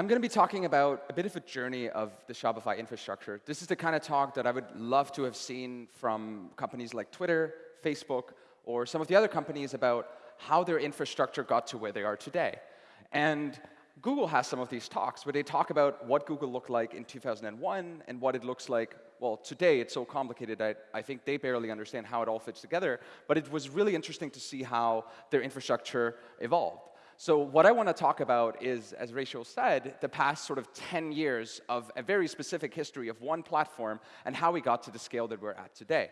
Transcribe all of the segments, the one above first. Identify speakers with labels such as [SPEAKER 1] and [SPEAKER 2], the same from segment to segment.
[SPEAKER 1] I'm going to be talking about a bit of a journey of the Shopify infrastructure. This is the kind of talk that I would love to have seen from companies like Twitter, Facebook, or some of the other companies about how their infrastructure got to where they are today. And Google has some of these talks where they talk about what Google looked like in 2001 and what it looks like, well, today it's so complicated that I think they barely understand how it all fits together. But it was really interesting to see how their infrastructure evolved. So what I want to talk about is, as Rachel said, the past sort of 10 years of a very specific history of one platform and how we got to the scale that we're at today.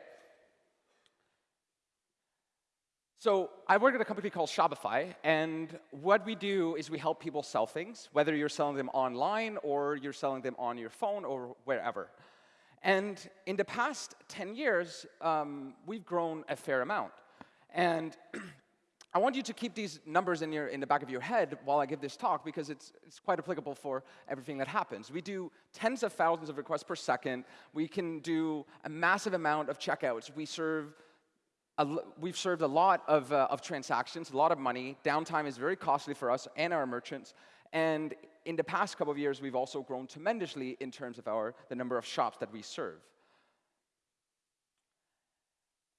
[SPEAKER 1] So I work at a company called Shopify, and what we do is we help people sell things, whether you're selling them online or you're selling them on your phone or wherever. And in the past 10 years, um, we've grown a fair amount. And I want you to keep these numbers in, your, in the back of your head while I give this talk because it's, it's quite applicable for everything that happens. We do tens of thousands of requests per second. We can do a massive amount of checkouts. We serve a, we've served a lot of, uh, of transactions, a lot of money. Downtime is very costly for us and our merchants. And in the past couple of years, we've also grown tremendously in terms of our, the number of shops that we serve.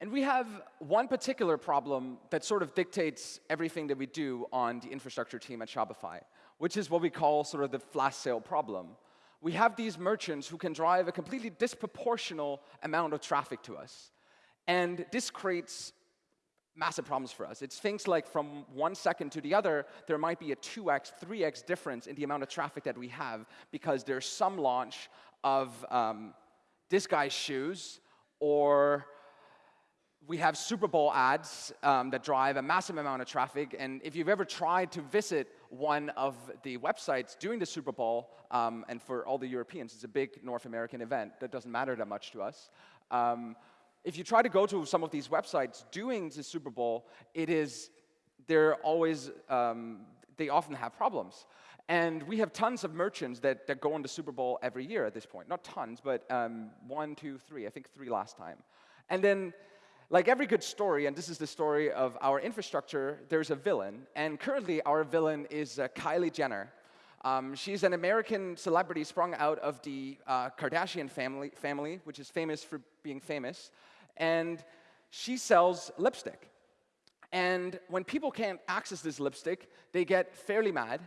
[SPEAKER 1] And we have one particular problem that sort of dictates everything that we do on the infrastructure team at Shopify, which is what we call sort of the flash sale problem. We have these merchants who can drive a completely disproportional amount of traffic to us. And this creates massive problems for us. It's things like from one second to the other, there might be a 2x, 3x difference in the amount of traffic that we have because there's some launch of um, this guy's shoes or we have Super Bowl ads um, that drive a massive amount of traffic. And if you've ever tried to visit one of the websites during the Super Bowl, um, and for all the Europeans, it's a big North American event that doesn't matter that much to us. Um, if you try to go to some of these websites during the Super Bowl, it is, they're always, um, they often have problems. And we have tons of merchants that, that go on the Super Bowl every year at this point. Not tons, but um, one, two, three. I think three last time. And then like every good story, and this is the story of our infrastructure, there's a villain. And currently, our villain is uh, Kylie Jenner. Um, she's an American celebrity sprung out of the uh, Kardashian family, family, which is famous for being famous. And she sells lipstick. And when people can't access this lipstick, they get fairly mad.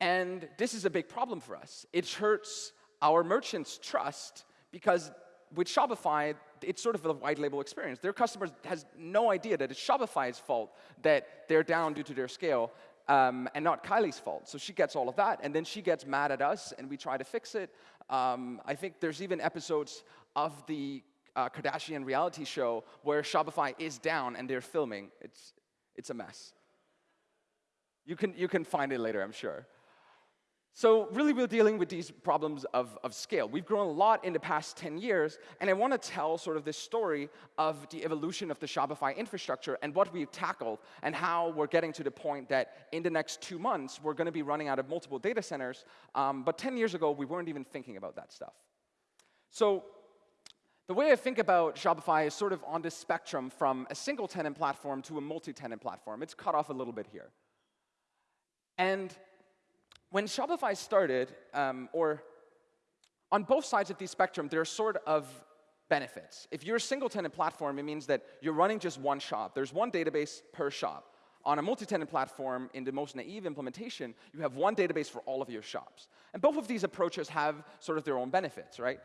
[SPEAKER 1] And this is a big problem for us. It hurts our merchants' trust because with Shopify, it's sort of a white label experience. Their customers has no idea that it's Shopify's fault that they're down due to their scale um, and not Kylie's fault. So she gets all of that, and then she gets mad at us, and we try to fix it. Um, I think there's even episodes of the uh, Kardashian reality show where Shopify is down and they're filming. It's, it's a mess. You can, you can find it later, I'm sure. So really, we're dealing with these problems of, of scale. We've grown a lot in the past 10 years, and I want to tell sort of this story of the evolution of the Shopify infrastructure and what we've tackled and how we're getting to the point that in the next two months, we're going to be running out of multiple data centers. Um, but 10 years ago, we weren't even thinking about that stuff. So the way I think about Shopify is sort of on this spectrum from a single tenant platform to a multi-tenant platform. It's cut off a little bit here. And when Shopify started, um, or on both sides of the spectrum, there are sort of benefits. If you're a single-tenant platform, it means that you're running just one shop. There's one database per shop. On a multi-tenant platform, in the most naive implementation, you have one database for all of your shops. And both of these approaches have sort of their own benefits, right?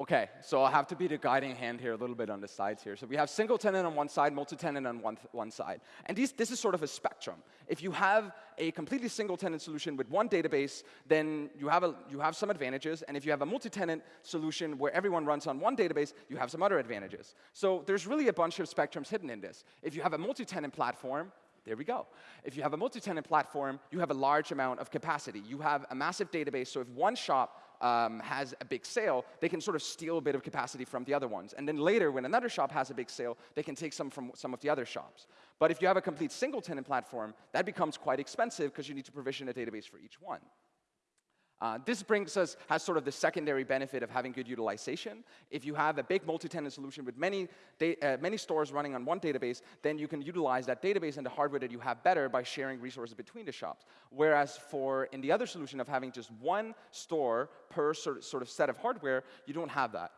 [SPEAKER 1] Okay, so I'll have to be the guiding hand here a little bit on the sides here. So we have single tenant on one side, multi-tenant on one, one side. And these, this is sort of a spectrum. If you have a completely single tenant solution with one database, then you have, a, you have some advantages. And if you have a multi-tenant solution where everyone runs on one database, you have some other advantages. So there's really a bunch of spectrums hidden in this. If you have a multi-tenant platform, there we go. If you have a multi-tenant platform, you have a large amount of capacity. You have a massive database, so if one shop um, has a big sale, they can sort of steal a bit of capacity from the other ones. And then later, when another shop has a big sale, they can take some from some of the other shops. But if you have a complete single tenant platform, that becomes quite expensive because you need to provision a database for each one. Uh, this brings us, has sort of the secondary benefit of having good utilization. If you have a big multi-tenant solution with many, uh, many stores running on one database, then you can utilize that database and the hardware that you have better by sharing resources between the shops. Whereas for in the other solution of having just one store per sort of, sort of set of hardware, you don't have that.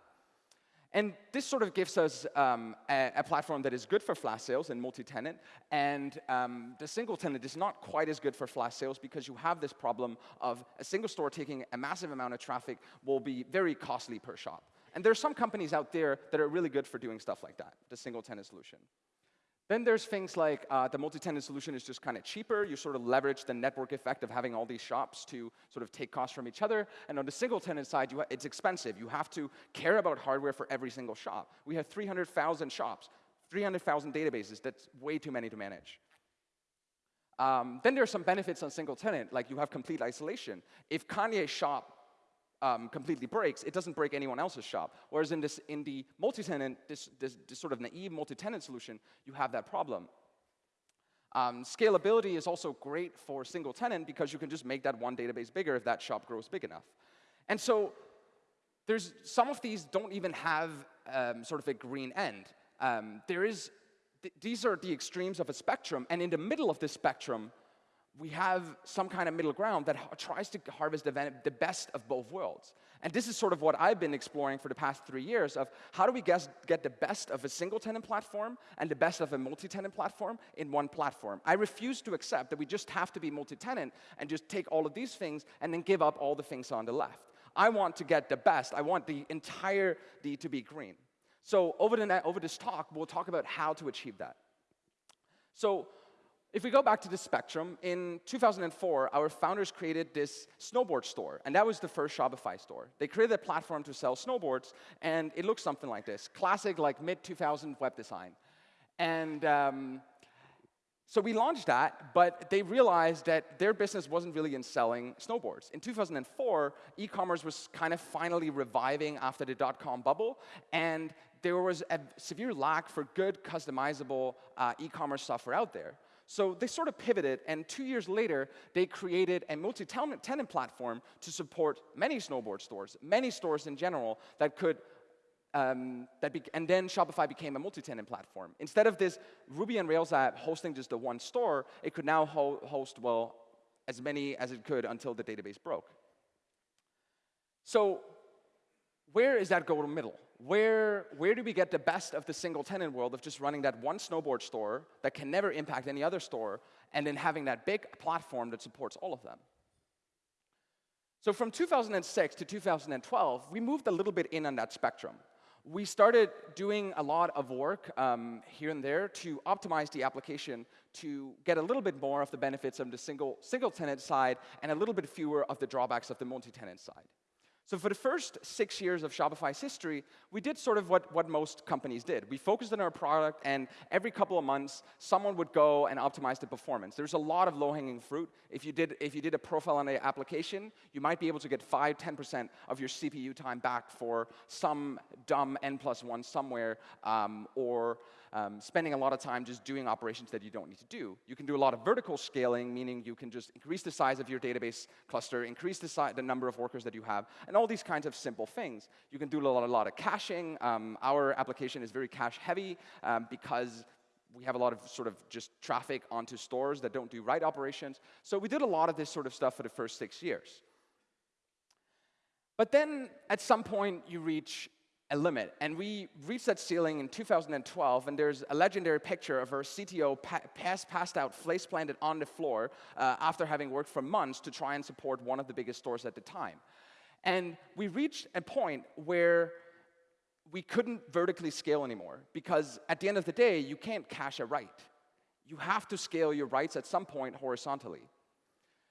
[SPEAKER 1] And this sort of gives us um, a, a, platform that is good for flash sales and multi-tenant, and um, the single tenant is not quite as good for flash sales because you have this problem of a single store taking a massive amount of traffic will be very costly per shop. And there are some companies out there that are really good for doing stuff like that, the single tenant solution. Then there's things like uh, the multi-tenant solution is just kind of cheaper. You sort of leverage the network effect of having all these shops to sort of take costs from each other. And on the single-tenant side, it's expensive. You have to care about hardware for every single shop. We have 300,000 shops, 300,000 databases. That's way too many to manage. Um, then there are some benefits on single tenant, like you have complete isolation. If Kanye's shop um, completely breaks, it doesn't break anyone else's shop. Whereas in, this, in the multi-tenant, this, this, this, sort of naive multi-tenant solution, you have that problem. Um, scalability is also great for single tenant because you can just make that one database bigger if that shop grows big enough. And so there's some of these don't even have um, sort of a green end. Um, there is, th these are the extremes of a spectrum, and in the middle of this spectrum, we have some kind of middle ground that tries to harvest the, best of both worlds. And this is sort of what I've been exploring for the past three years of how do we get, get the best of a single tenant platform and the best of a multi-tenant platform in one platform. I refuse to accept that we just have to be multi-tenant and just take all of these things and then give up all the things on the left. I want to get the best. I want the entire D to be green. So over, the, over this talk, we'll talk about how to achieve that. So if we go back to the spectrum, in 2004, our founders created this snowboard store, and that was the first Shopify store. They created a platform to sell snowboards, and it looks something like this, classic like mid-2000 web design. And um, so we launched that, but they realized that their business wasn't really in selling snowboards. In 2004, e-commerce was kind of finally reviving after the dot-com bubble, and there was a severe lack for good customizable uh, e-commerce software out there. So they sort of pivoted, and two years later, they created a multi-tenant platform to support many snowboard stores, many stores in general that could um, that and then Shopify became a multi-tenant platform. Instead of this Ruby on Rails app hosting just the one store, it could now ho host, well, as many as it could until the database broke. So where is that go to middle? Where, where do we get the best of the single tenant world of just running that one snowboard store that can never impact any other store, and then having that big platform that supports all of them? So from 2006 to 2012, we moved a little bit in on that spectrum. We started doing a lot of work um, here and there to optimize the application to get a little bit more of the benefits of the single, single tenant side and a little bit fewer of the drawbacks of the multi-tenant side. So for the first six years of Shopify's history, we did sort of what, what most companies did. We focused on our product, and every couple of months, someone would go and optimize the performance. There's a lot of low-hanging fruit. If you, did, if you did a profile on the application, you might be able to get 5, 10% of your CPU time back for some dumb N plus 1 somewhere, um, or um, spending a lot of time just doing operations that you don't need to do. You can do a lot of vertical scaling, meaning you can just increase the size of your database cluster, increase the, the number of workers that you have, and all these kinds of simple things. You can do a lot, a lot of caching. Um, our application is very cache heavy um, because we have a lot of sort of just traffic onto stores that don't do write operations. So we did a lot of this sort of stuff for the first six years. But then at some point you reach a limit. And we reached that ceiling in 2012, and there's a legendary picture of our CTO pa pass passed out, face planted on the floor uh, after having worked for months to try and support one of the biggest stores at the time. And we reached a point where we couldn't vertically scale anymore, because at the end of the day, you can't cache a write. You have to scale your writes at some point horizontally.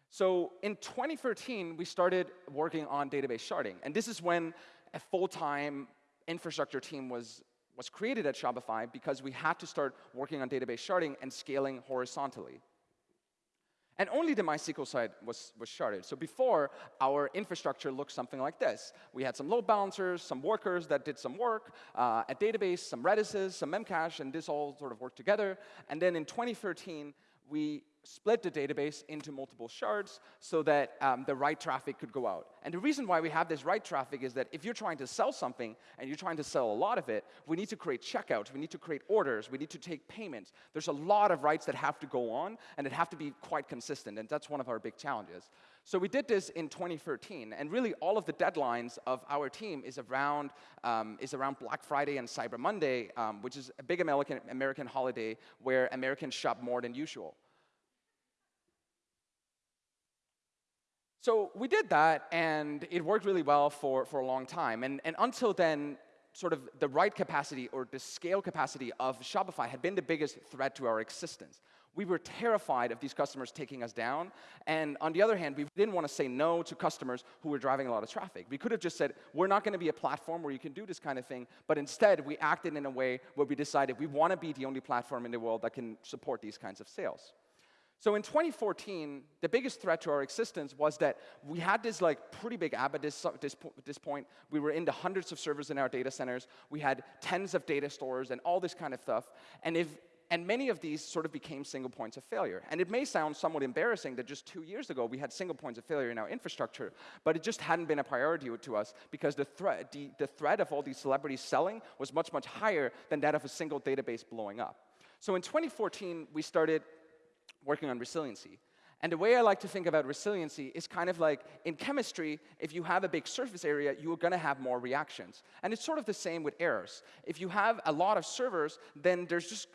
[SPEAKER 1] So in 2013, we started working on database sharding. And this is when a full-time infrastructure team was, was created at Shopify because we had to start working on database sharding and scaling horizontally. And only the MySQL side was, was sharded. So before, our infrastructure looked something like this. We had some load balancers, some workers that did some work, uh, a database, some Redises, some Memcache, and this all sort of worked together. And then in 2013, we split the database into multiple shards so that um, the write traffic could go out. And the reason why we have this write traffic is that if you're trying to sell something and you're trying to sell a lot of it, we need to create checkouts, we need to create orders, we need to take payments. There's a lot of writes that have to go on, and it have to be quite consistent, and that's one of our big challenges. So we did this in 2013, and really all of the deadlines of our team is around, um, is around Black Friday and Cyber Monday, um, which is a big American, American holiday where Americans shop more than usual. So we did that, and it worked really well for, for a long time. And, and until then, sort of the write capacity or the scale capacity of Shopify had been the biggest threat to our existence. We were terrified of these customers taking us down. And on the other hand, we didn't want to say no to customers who were driving a lot of traffic. We could have just said, we're not going to be a platform where you can do this kind of thing. But instead, we acted in a way where we decided we want to be the only platform in the world that can support these kinds of sales. So in 2014, the biggest threat to our existence was that we had this like pretty big app at this, this, this point. We were into hundreds of servers in our data centers. We had tens of data stores and all this kind of stuff. And if and many of these sort of became single points of failure. And it may sound somewhat embarrassing that just two years ago we had single points of failure in our infrastructure, but it just hadn't been a priority to us because the threat, the, the threat of all these celebrities selling was much, much higher than that of a single database blowing up. So in 2014, we started working on resiliency. And the way I like to think about resiliency is kind of like in chemistry, if you have a big surface area, you're going to have more reactions. And it's sort of the same with errors. If you have a lot of servers, then there's just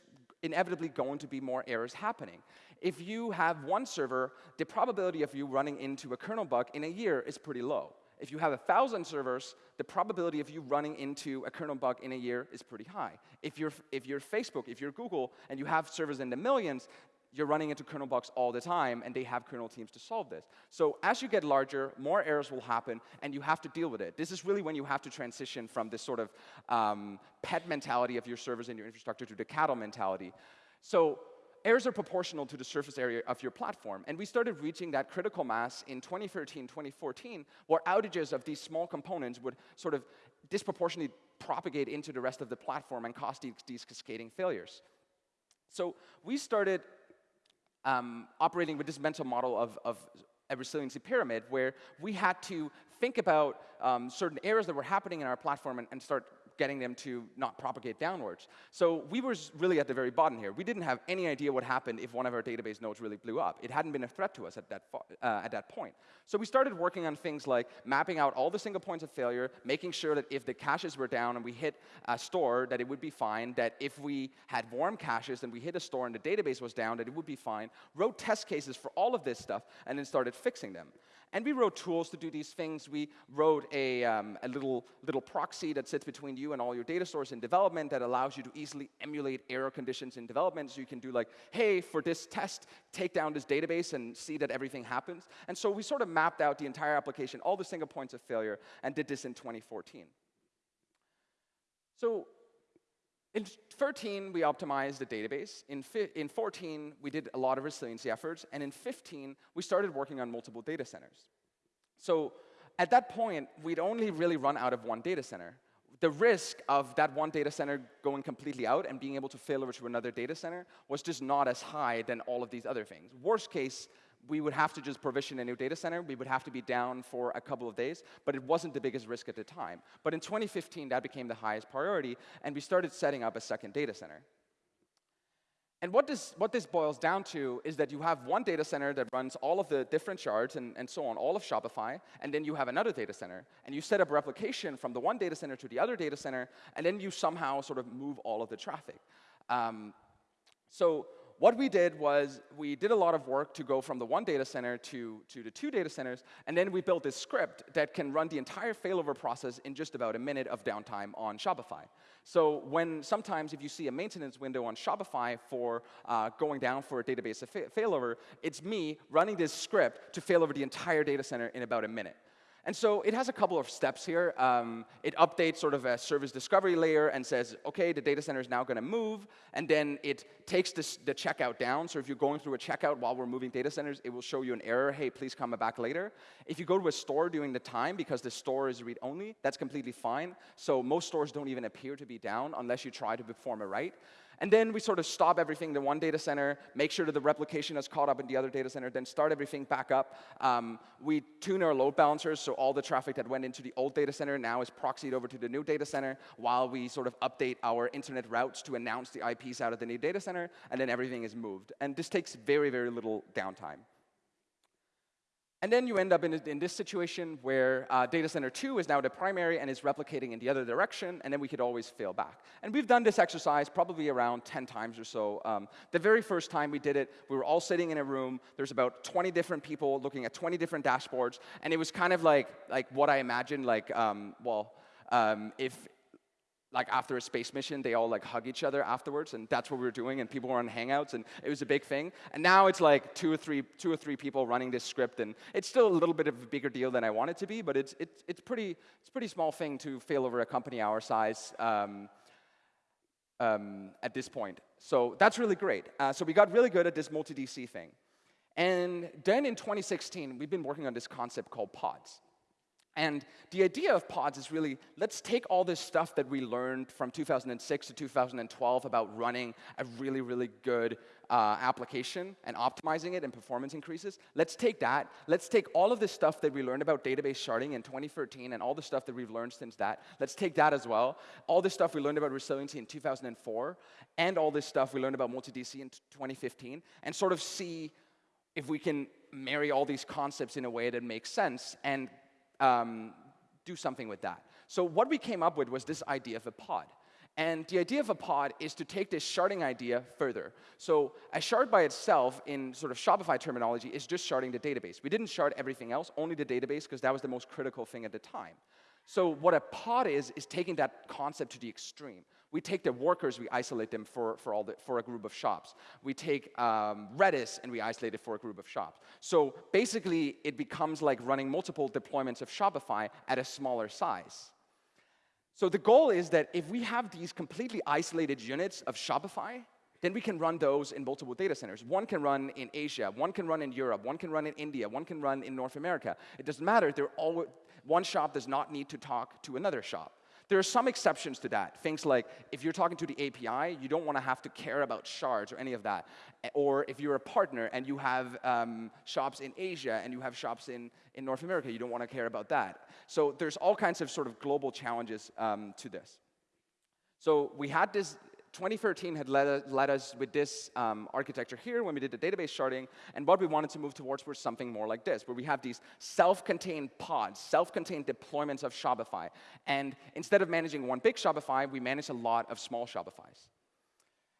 [SPEAKER 1] inevitably going to be more errors happening. If you have one server, the probability of you running into a kernel bug in a year is pretty low. If you have a 1,000 servers, the probability of you running into a kernel bug in a year is pretty high. If you're, if you're Facebook, if you're Google, and you have servers in the millions, you're running into kernel bugs all the time, and they have kernel teams to solve this. So as you get larger, more errors will happen, and you have to deal with it. This is really when you have to transition from this sort of um, pet mentality of your servers and your infrastructure to the cattle mentality. So errors are proportional to the surface area of your platform. And we started reaching that critical mass in 2013, 2014, where outages of these small components would sort of disproportionately propagate into the rest of the platform and cause these, these cascading failures. So we started um, operating with this mental model of, of a resiliency pyramid where we had to think about um, certain errors that were happening in our platform and, and start getting them to not propagate downwards. So we were really at the very bottom here. We didn't have any idea what happened if one of our database nodes really blew up. It hadn't been a threat to us at that, uh, at that point. So we started working on things like mapping out all the single points of failure, making sure that if the caches were down and we hit a store, that it would be fine, that if we had warm caches and we hit a store and the database was down, that it would be fine, wrote test cases for all of this stuff, and then started fixing them. And we wrote tools to do these things. We wrote a, um, a little, little proxy that sits between you and all your data stores in development that allows you to easily emulate error conditions in development. So you can do like, hey, for this test, take down this database and see that everything happens. And so we sort of mapped out the entire application, all the single points of failure, and did this in 2014. So in 13, we optimized the database. In, in 14, we did a lot of resiliency efforts. And in 15, we started working on multiple data centers. So at that point, we'd only really run out of one data center. The risk of that one data center going completely out and being able to fail over to another data center was just not as high than all of these other things. Worst case, we would have to just provision a new data center. We would have to be down for a couple of days, but it wasn't the biggest risk at the time. But in 2015, that became the highest priority, and we started setting up a second data center. And what this, what this boils down to is that you have one data center that runs all of the different shards and, and so on, all of Shopify, and then you have another data center. And you set up replication from the one data center to the other data center, and then you somehow sort of move all of the traffic. Um, so what we did was we did a lot of work to go from the one data center to, to the two data centers, and then we built this script that can run the entire failover process in just about a minute of downtime on Shopify. So when sometimes if you see a maintenance window on Shopify for uh, going down for a database failover, it's me running this script to fail over the entire data center in about a minute. And so it has a couple of steps here. Um, it updates sort of a service discovery layer and says, OK, the data center is now going to move. And then it takes this, the checkout down. So if you're going through a checkout while we're moving data centers, it will show you an error. Hey, please come back later. If you go to a store during the time, because the store is read-only, that's completely fine. So most stores don't even appear to be down unless you try to perform a write. And then we sort of stop everything in one data center, make sure that the replication is caught up in the other data center, then start everything back up. Um, we tune our load balancers, so all the traffic that went into the old data center now is proxied over to the new data center, while we sort of update our internet routes to announce the IPs out of the new data center, and then everything is moved. And this takes very, very little downtime. And then you end up in, in this situation where uh, data center 2 is now the primary and is replicating in the other direction, and then we could always fail back. And we've done this exercise probably around 10 times or so. Um, the very first time we did it, we were all sitting in a room. There's about 20 different people looking at 20 different dashboards, and it was kind of like, like what I imagined, like, um, well, um, if, like after a space mission, they all like hug each other afterwards, and that's what we were doing, and people were on Hangouts, and it was a big thing. And now it's like two or three, two or three people running this script, and it's still a little bit of a bigger deal than I want it to be, but it's it's it's pretty it's pretty small thing to fail over a company our size. Um, um, at this point. So that's really great. Uh, so we got really good at this multi-DC thing. And then in 2016, we've been working on this concept called pods. And the idea of pods is really, let's take all this stuff that we learned from 2006 to 2012 about running a really, really good uh, application and optimizing it and performance increases. Let's take that. Let's take all of this stuff that we learned about database sharding in 2013 and all the stuff that we've learned since that. Let's take that as well. All this stuff we learned about resiliency in 2004 and all this stuff we learned about multi-DC in 2015 and sort of see if we can marry all these concepts in a way that makes sense and um, do something with that. So what we came up with was this idea of a pod. And the idea of a pod is to take this sharding idea further. So a shard by itself, in sort of Shopify terminology, is just sharding the database. We didn't shard everything else, only the database, because that was the most critical thing at the time. So what a pod is, is taking that concept to the extreme. We take the workers, we isolate them for, for, all the, for a group of shops. We take um, Redis and we isolate it for a group of shops. So basically, it becomes like running multiple deployments of Shopify at a smaller size. So the goal is that if we have these completely isolated units of Shopify, then we can run those in multiple data centers. One can run in Asia, one can run in Europe, one can run in India, one can run in North America. It doesn't matter. They're all, one shop does not need to talk to another shop. There are some exceptions to that. Things like if you're talking to the API, you don't want to have to care about shards or any of that. Or if you're a partner and you have um, shops in Asia and you have shops in, in North America, you don't want to care about that. So there's all kinds of sort of global challenges um, to this. So we had this 2013 had led us, led us with this um, architecture here when we did the database sharding, and what we wanted to move towards was something more like this, where we have these self-contained pods, self-contained deployments of Shopify. And instead of managing one big Shopify, we manage a lot of small Shopifys.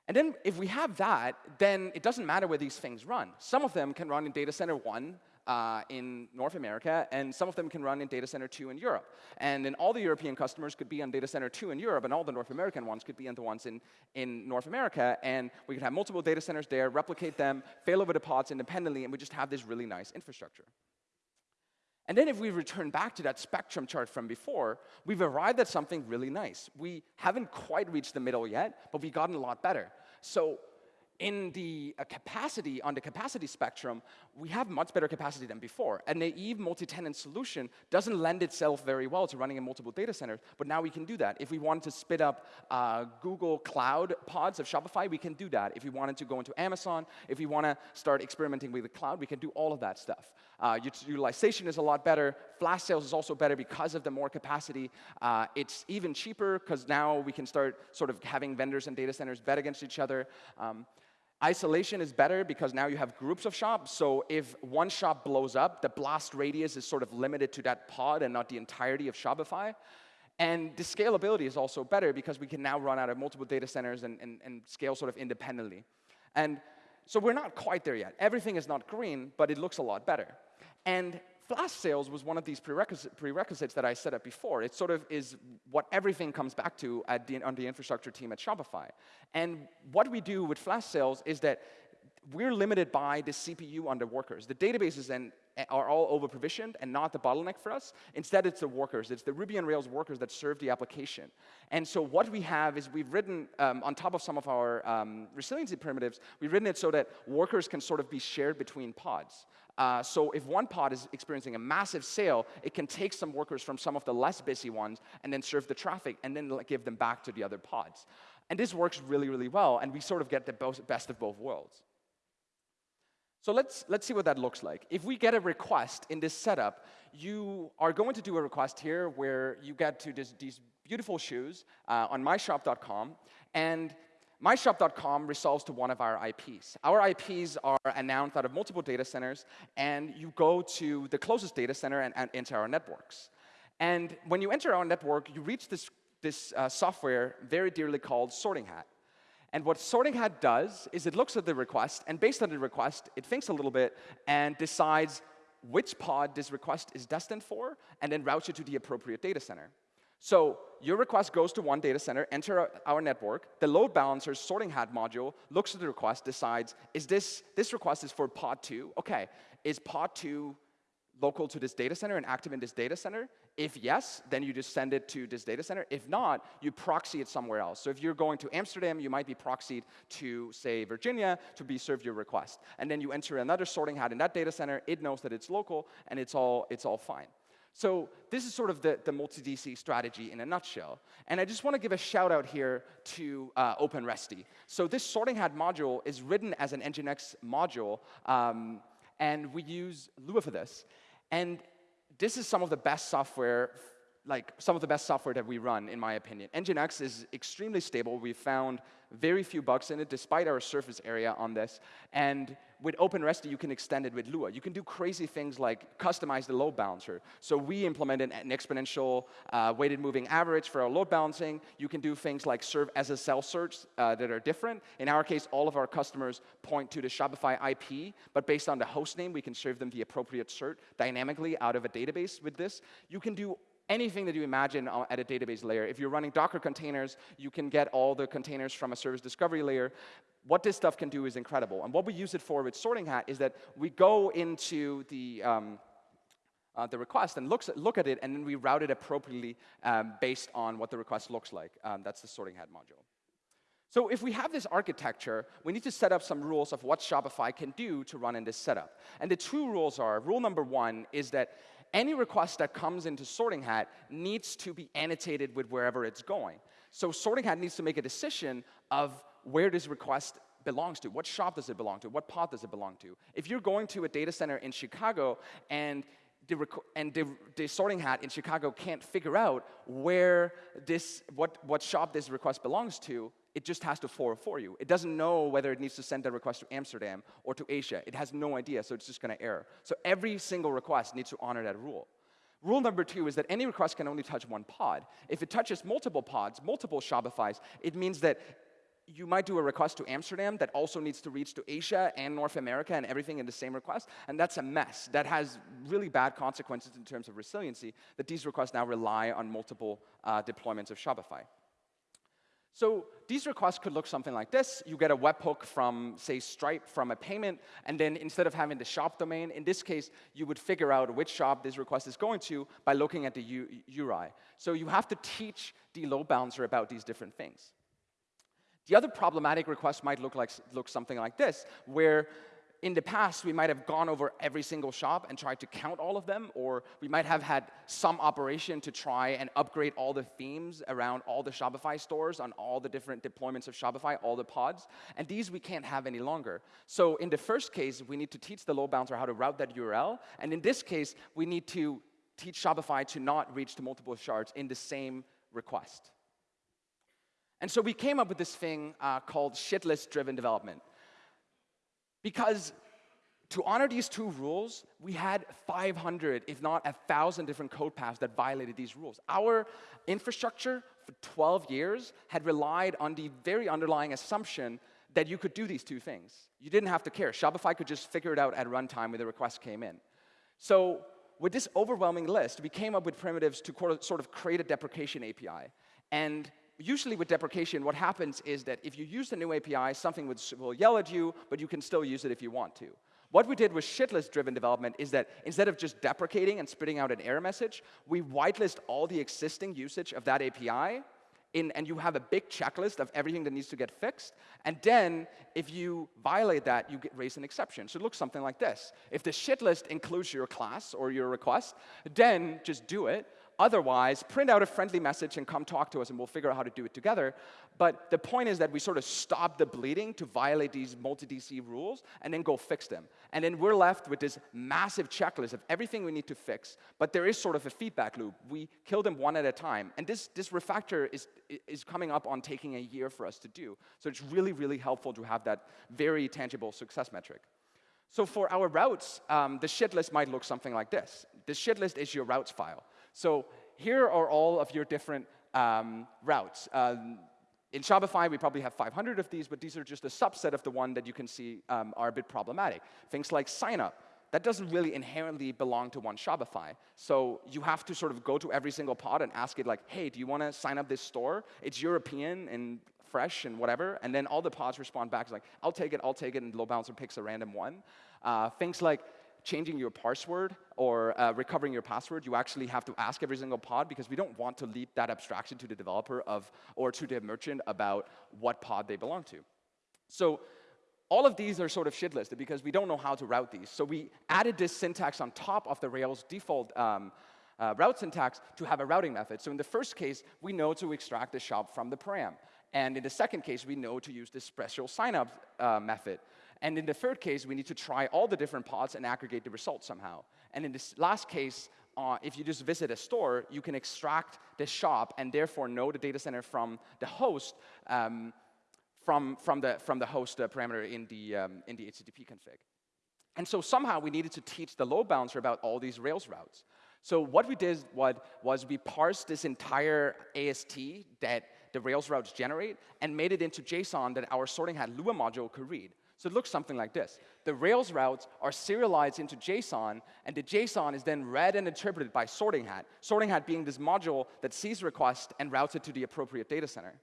[SPEAKER 1] And then if we have that, then it doesn't matter where these things run. Some of them can run in data center one, uh, in North America, and some of them can run in data center 2 in Europe. And then all the European customers could be on data center 2 in Europe, and all the North American ones could be on the ones in, in North America, and we could have multiple data centers there, replicate them, fail over the pods independently, and we just have this really nice infrastructure. And then if we return back to that spectrum chart from before, we've arrived at something really nice. We haven't quite reached the middle yet, but we've gotten a lot better. So in the uh, capacity, on the capacity spectrum, we have much better capacity than before. A naive multi-tenant solution doesn't lend itself very well to running in multiple data centers, but now we can do that. If we wanted to spit up uh, Google Cloud pods of Shopify, we can do that. If we wanted to go into Amazon, if we want to start experimenting with the cloud, we can do all of that stuff. Uh, utilization is a lot better. Flash sales is also better because of the more capacity. Uh, it's even cheaper because now we can start sort of having vendors and data centers bet against each other. Um, Isolation is better because now you have groups of shops. So if one shop blows up, the blast radius is sort of limited to that pod and not the entirety of Shopify. And the scalability is also better because we can now run out of multiple data centers and, and, and scale sort of independently. And so we're not quite there yet. Everything is not green, but it looks a lot better. And flash sales was one of these prerequisites, prerequisites that I set up before. It sort of is what everything comes back to the, on the infrastructure team at Shopify. And what we do with flash sales is that we're limited by the CPU on the workers. The databases and are all over provisioned and not the bottleneck for us. Instead, it's the workers. It's the Ruby on Rails workers that serve the application. And so what we have is we've written, um, on top of some of our um, resiliency primitives, we've written it so that workers can sort of be shared between pods. Uh, so if one pod is experiencing a massive sale, it can take some workers from some of the less busy ones and then serve the traffic and then give them back to the other pods. And this works really, really well, and we sort of get the best of both worlds. So let's, let's see what that looks like. If we get a request in this setup, you are going to do a request here where you get to this, these beautiful shoes uh, on myshop.com, and myshop.com resolves to one of our IPs. Our IPs are announced out of multiple data centers, and you go to the closest data center and, and enter our networks. And when you enter our network, you reach this, this uh, software very dearly called Sorting Hat. And what Sorting Hat does is it looks at the request, and based on the request, it thinks a little bit and decides which pod this request is destined for, and then routes it to the appropriate data center. So your request goes to one data center, enter our network. The load balancer's sorting hat module looks at the request, decides, is this, this request is for pod 2? OK, is pod 2 local to this data center and active in this data center? If yes, then you just send it to this data center. If not, you proxy it somewhere else. So if you're going to Amsterdam, you might be proxied to, say, Virginia to be served your request. And then you enter another sorting hat in that data center. It knows that it's local, and it's all, it's all fine. So this is sort of the, the multi-DC strategy in a nutshell. And I just want to give a shout out here to uh, OpenResty. So this sorting hat module is written as an Nginx module, um, and we use Lua for this. And this is some of the best software, like some of the best software that we run, in my opinion. Nginx is extremely stable. We found very few bugs in it, despite our surface area on this. And with OpenResty, you can extend it with Lua. You can do crazy things like customize the load balancer. So we implemented an exponential uh, weighted moving average for our load balancing. You can do things like serve SSL certs uh, that are different. In our case, all of our customers point to the Shopify IP, but based on the host name, we can serve them the appropriate cert dynamically out of a database with this. You can do anything that you imagine at a database layer. If you're running Docker containers, you can get all the containers from a service discovery layer. What this stuff can do is incredible. And what we use it for with Sorting Hat is that we go into the, um, uh, the request and looks at, look at it, and then we route it appropriately um, based on what the request looks like. Um, that's the Sorting Hat module. So if we have this architecture, we need to set up some rules of what Shopify can do to run in this setup. And the two rules are, rule number one is that any request that comes into Sorting Hat needs to be annotated with wherever it's going. So Sorting Hat needs to make a decision of where this request belongs to. What shop does it belong to? What pod does it belong to? If you're going to a data center in Chicago and the, and the, the, sorting hat in Chicago can't figure out where this, what, what shop this request belongs to, it just has to forward for you. It doesn't know whether it needs to send a request to Amsterdam or to Asia. It has no idea, so it's just going to error. So every single request needs to honor that rule. Rule number two is that any request can only touch one pod. If it touches multiple pods, multiple Shopifys, it means that you might do a request to Amsterdam that also needs to reach to Asia and North America and everything in the same request, and that's a mess. That has really bad consequences in terms of resiliency, that these requests now rely on multiple uh, deployments of Shopify. So these requests could look something like this. You get a webhook from, say, Stripe from a payment, and then instead of having the shop domain, in this case, you would figure out which shop this request is going to by looking at the U URI. So you have to teach the load balancer about these different things. The other problematic request might look like look something like this, where in the past, we might have gone over every single shop and tried to count all of them, or we might have had some operation to try and upgrade all the themes around all the Shopify stores on all the different deployments of Shopify, all the pods. And these we can't have any longer. So in the first case, we need to teach the load balancer how to route that URL. And in this case, we need to teach Shopify to not reach to multiple shards in the same request. And so we came up with this thing uh, called shitlist-driven development. Because to honor these two rules, we had 500, if not 1,000 different code paths that violated these rules. Our infrastructure for 12 years had relied on the very underlying assumption that you could do these two things. You didn't have to care. Shopify could just figure it out at runtime when the request came in. So with this overwhelming list, we came up with primitives to sort of create a deprecation API. And usually with deprecation, what happens is that if you use the new API, something will yell at you, but you can still use it if you want to. What we did with shitlist-driven development is that instead of just deprecating and spitting out an error message, we whitelist all the existing usage of that API, in, and you have a big checklist of everything that needs to get fixed. And then, if you violate that, you raise an exception. So it looks something like this. If the shitlist includes your class or your request, then just do it. Otherwise, print out a friendly message and come talk to us, and we'll figure out how to do it together. But the point is that we sort of stop the bleeding to violate these multi-DC rules and then go fix them. And then we're left with this massive checklist of everything we need to fix. But there is sort of a feedback loop. We kill them one at a time. And this, this refactor is, is coming up on taking a year for us to do. So it's really, really helpful to have that very tangible success metric. So for our routes, um, the shit list might look something like this. The shit list is your routes file. So here are all of your different um, routes. Um, in Shopify, we probably have 500 of these, but these are just a subset of the one that you can see um, are a bit problematic. Things like sign up. That doesn't really inherently belong to one Shopify. So you have to sort of go to every single pod and ask it like, hey, do you want to sign up this store? It's European and fresh and whatever. And then all the pods respond back like, I'll take it, I'll take it, and load balancer picks a random one. Uh, things like, changing your password or uh, recovering your password, you actually have to ask every single pod because we don't want to leap that abstraction to the developer of, or to the merchant about what pod they belong to. So all of these are sort of shit listed because we don't know how to route these. So we added this syntax on top of the Rails default um, uh, route syntax to have a routing method. So in the first case, we know to extract the shop from the param. And in the second case, we know to use this special signup uh, method. And in the third case, we need to try all the different pods and aggregate the results somehow. And in this last case, uh, if you just visit a store, you can extract the shop and therefore know the data center from the host um, from, from, the, from the host uh, parameter in the, um, in the HTTP config. And so somehow we needed to teach the load balancer about all these Rails routes. So what we did was we parsed this entire AST that the Rails routes generate and made it into JSON that our sorting hat Lua module could read. So it looks something like this. The Rails routes are serialized into JSON, and the JSON is then read and interpreted by Sorting Hat, Sorting Hat being this module that sees request and routes it to the appropriate data center.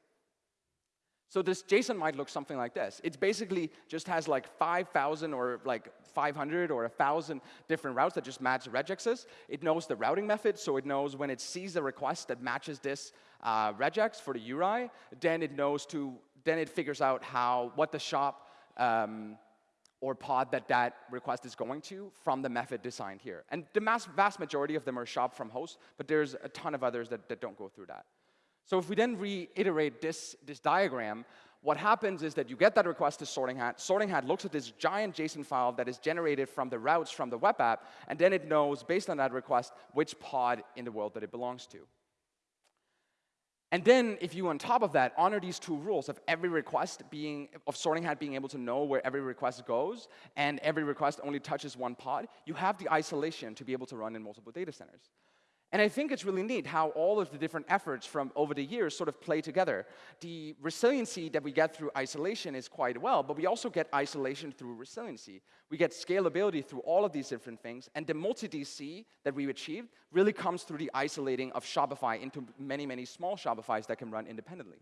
[SPEAKER 1] So this JSON might look something like this. It basically just has like 5,000 or like 500 or 1,000 different routes that just match regexes. It knows the routing method, so it knows when it sees a request that matches this uh, regex for the URI, then it knows to, then it figures out how, what the shop um, or pod that that request is going to from the method designed here. And the mass, vast majority of them are shop from host, but there's a ton of others that, that don't go through that. So if we then reiterate this, this diagram, what happens is that you get that request to Sorting Hat. Sorting Hat looks at this giant JSON file that is generated from the routes from the web app, and then it knows, based on that request, which pod in the world that it belongs to. And then, if you, on top of that, honor these two rules of every request being, of Sorting Hat being able to know where every request goes, and every request only touches one pod, you have the isolation to be able to run in multiple data centers. And I think it's really neat how all of the different efforts from over the years sort of play together. The resiliency that we get through isolation is quite well, but we also get isolation through resiliency. We get scalability through all of these different things, and the multi-DC that we've achieved really comes through the isolating of Shopify into many, many small Shopifys that can run independently.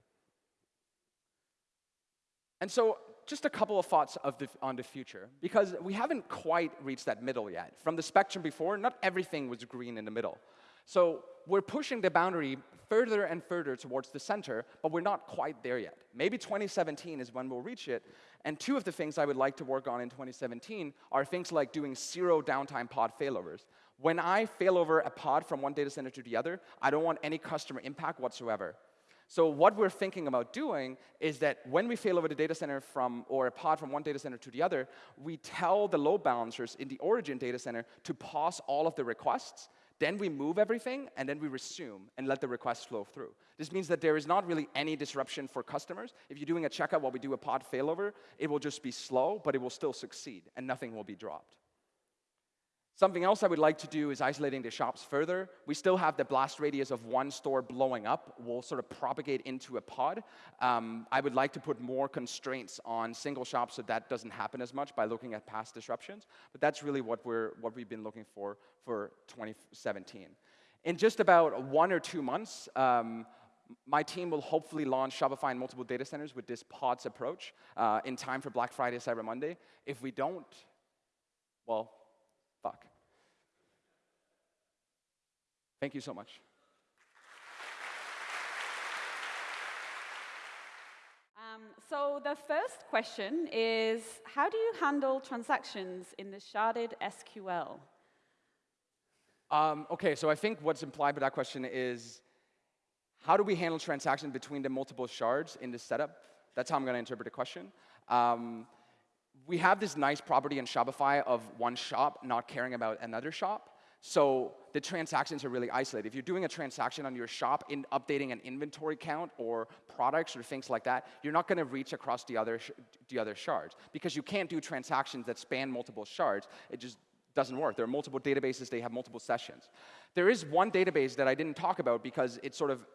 [SPEAKER 1] And so just a couple of thoughts of the, on the future, because we haven't quite reached that middle yet. From the spectrum before, not everything was green in the middle. So we're pushing the boundary further and further towards the center, but we're not quite there yet. Maybe 2017 is when we'll reach it. And two of the things I would like to work on in 2017 are things like doing zero downtime pod failovers. When I fail over a pod from one data center to the other, I don't want any customer impact whatsoever. So what we're thinking about doing is that when we fail over the data center from, or a pod from one data center to the other, we tell the load balancers in the origin data center to pause all of the requests then we move everything, and then we resume and let the request flow through. This means that there is not really any disruption for customers. If you're doing a checkout while we do a pod failover, it will just be slow, but it will still succeed, and nothing will be dropped. Something else I would like to do is isolating the shops further. We still have the blast radius of one store blowing up We'll sort of propagate into a pod. Um, I would like to put more constraints on single shops so that doesn't happen as much by looking at past disruptions. But that's really what, we're, what we've been looking for for 2017. In just about one or two months, um, my team will hopefully launch Shopify in multiple data centers with this pods approach uh, in time for Black Friday, Cyber Monday. If we don't, well, fuck. Thank you so much.
[SPEAKER 2] Um, so the first question is, how do you handle transactions in the sharded SQL?
[SPEAKER 1] Um, okay, so I think what's implied by that question is how do we handle transactions between the multiple shards in this setup? That's how I'm going to interpret the question. Um, we have this nice property in Shopify of one shop not caring about another shop. So the transactions are really isolated. If you're doing a transaction on your shop in updating an inventory count or products or things like that, you're not going to reach across the other, the other shards because you can't do transactions that span multiple shards. It just doesn't work. There are multiple databases, they have multiple sessions. There is one database that I didn't talk about because it's sort of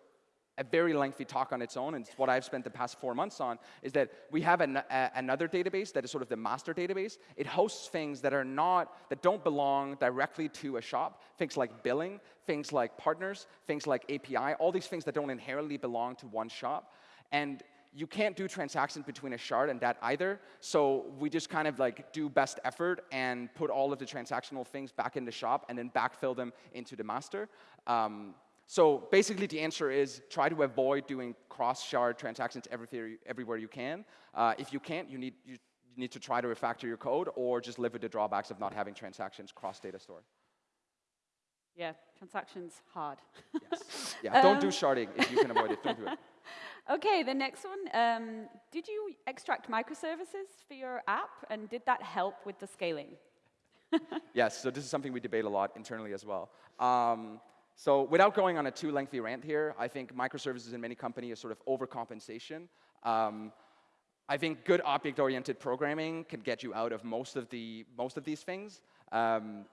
[SPEAKER 1] a very lengthy talk on its own, and it's what I've spent the past four months on, is that we have an, a, another database that is sort of the master database. It hosts things that are not, that don't belong directly to a shop, things like billing, things like partners, things like API, all these things that don't inherently belong to one shop. And you can't do transactions between a shard and that either, so we just kind of like do best effort and put all of the transactional things back in the shop and then backfill them into the master. Um, so basically, the answer is try to avoid doing cross-shard transactions everywhere you can. Uh, if you can't, you need, you need to try to refactor your code or just live with the drawbacks of not having transactions cross-data store.
[SPEAKER 2] Yeah, transactions hard.
[SPEAKER 1] yes. Yeah, don't do um, sharding if you can avoid it. Don't do it.
[SPEAKER 2] Okay, the next one. Um, did you extract microservices for your app, and did that help with the scaling?
[SPEAKER 1] yes, so this is something we debate a lot internally as well. Um, so without going on a too lengthy rant here, I think microservices in many companies are sort of overcompensation. Um, I think good object-oriented programming can get you out of most of, the, most of these things. Um,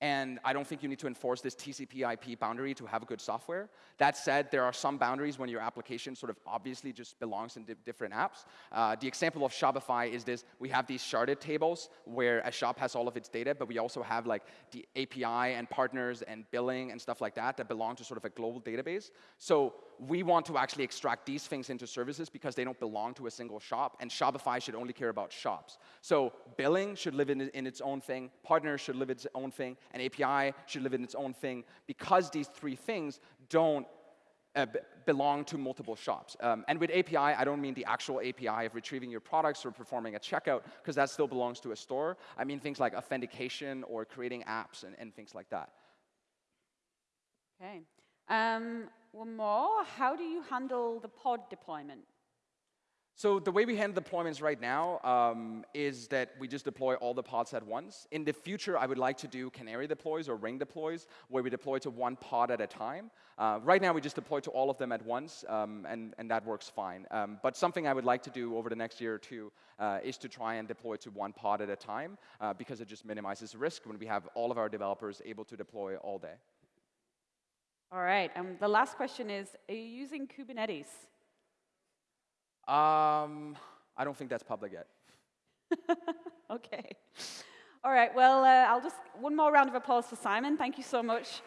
[SPEAKER 1] and I don't think you need to enforce this TCP IP boundary to have good software. That said, there are some boundaries when your application sort of obviously just belongs in di different apps. Uh, the example of Shopify is this, we have these sharded tables where a shop has all of its data, but we also have like the API and partners and billing and stuff like that that belong to sort of a global database. So we want to actually extract these things into services because they don't belong to a single shop, and Shopify should only care about shops. So billing should live in, in its own thing, partners should live in its own thing, and API should live in its own thing because these three things don't uh, belong to multiple shops. Um, and with API, I don't mean the actual API of retrieving your products or performing a checkout, because that still belongs to a store. I mean things like authentication or creating apps and, and things like that.
[SPEAKER 2] Okay. Um, one more. How do you handle the pod deployment?
[SPEAKER 1] So the way we handle deployments right now um, is that we just deploy all the pods at once. In the future, I would like to do canary deploys or ring deploys, where we deploy to one pod at a time. Uh, right now, we just deploy to all of them at once, um, and, and that works fine. Um, but something I would like to do over the next year or two uh, is to try and deploy to one pod at a time, uh, because it just minimizes risk when we have all of our developers able to deploy all day.
[SPEAKER 2] All right, and the last question is, are you using Kubernetes?
[SPEAKER 1] Um, I don't think that's public yet.
[SPEAKER 2] okay. All right, well, uh, I'll just, one more round of applause for Simon. Thank you so much.